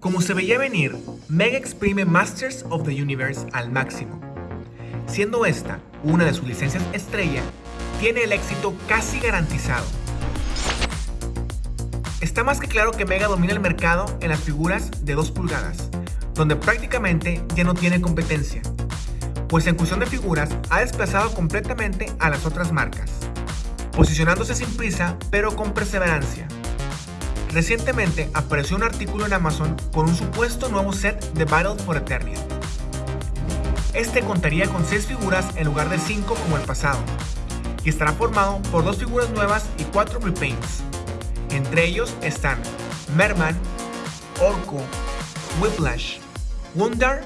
Como se veía venir, Mega exprime Masters of the Universe al máximo. Siendo esta una de sus licencias estrella, tiene el éxito casi garantizado. Está más que claro que Mega domina el mercado en las figuras de 2 pulgadas, donde prácticamente ya no tiene competencia, pues en cuestión de figuras ha desplazado completamente a las otras marcas, posicionándose sin prisa pero con perseverancia. Recientemente apareció un artículo en Amazon con un supuesto nuevo set de Battle for Eternia. Este contaría con 6 figuras en lugar de 5 como el pasado, y estará formado por 2 figuras nuevas y 4 repaints. Entre ellos están Merman, Orco, Whiplash, Wonder,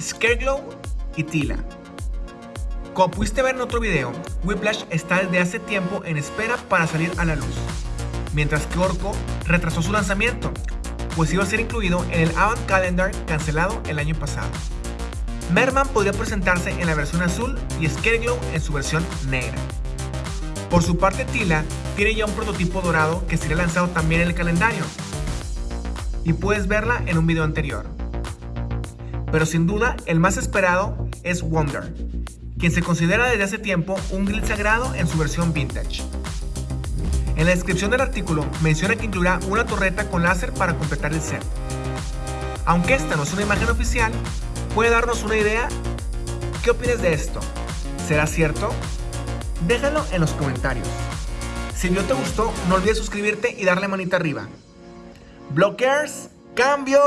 Scareglow y Tila. Como pudiste ver en otro video, Whiplash está desde hace tiempo en espera para salir a la luz mientras que Orco retrasó su lanzamiento, pues iba a ser incluido en el Avant Calendar cancelado el año pasado. Merman podría presentarse en la versión azul y Scareglow en su versión negra. Por su parte Tila tiene ya un prototipo dorado que será lanzado también en el calendario, y puedes verla en un video anterior. Pero sin duda el más esperado es Wonder, quien se considera desde hace tiempo un grid sagrado en su versión vintage. En la descripción del artículo menciona que incluirá una torreta con láser para completar el set. Aunque esta no es una imagen oficial, puede darnos una idea. ¿Qué opinas de esto? ¿Será cierto? Déjalo en los comentarios. Si el video te gustó, no olvides suscribirte y darle manita arriba. Blockers, cambio.